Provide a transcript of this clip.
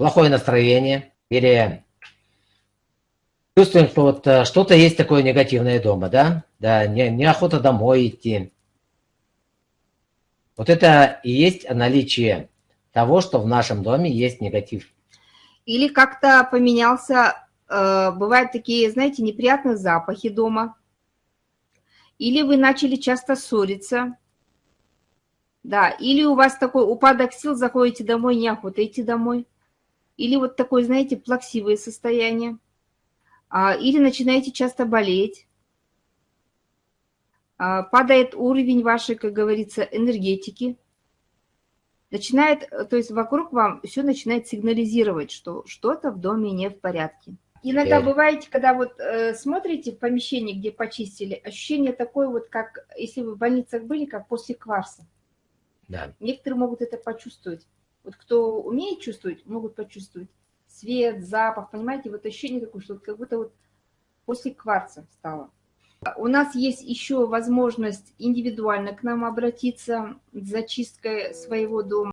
плохое настроение или чувствуем, что вот э, что-то есть такое негативное дома, да? Да, не, неохота домой идти. Вот это и есть наличие того, что в нашем доме есть негатив. Или как-то поменялся, э, бывают такие, знаете, неприятные запахи дома. Или вы начали часто ссориться. Да, или у вас такой упадок сил, заходите домой, неохота идти домой. Или вот такое, знаете, плаксивое состояние. А, или начинаете часто болеть. А, падает уровень вашей, как говорится, энергетики. Начинает, то есть вокруг вам все начинает сигнализировать, что что-то в доме не в порядке. Иногда бываете, когда вот э, смотрите в помещении, где почистили, ощущение такое вот, как если вы в больницах были, как после кварса. Да. Некоторые могут это почувствовать. Вот кто умеет чувствовать, могут почувствовать цвет, запах, понимаете, вот ощущение такое, что как будто вот после кварца стало. У нас есть еще возможность индивидуально к нам обратиться с зачисткой своего дома.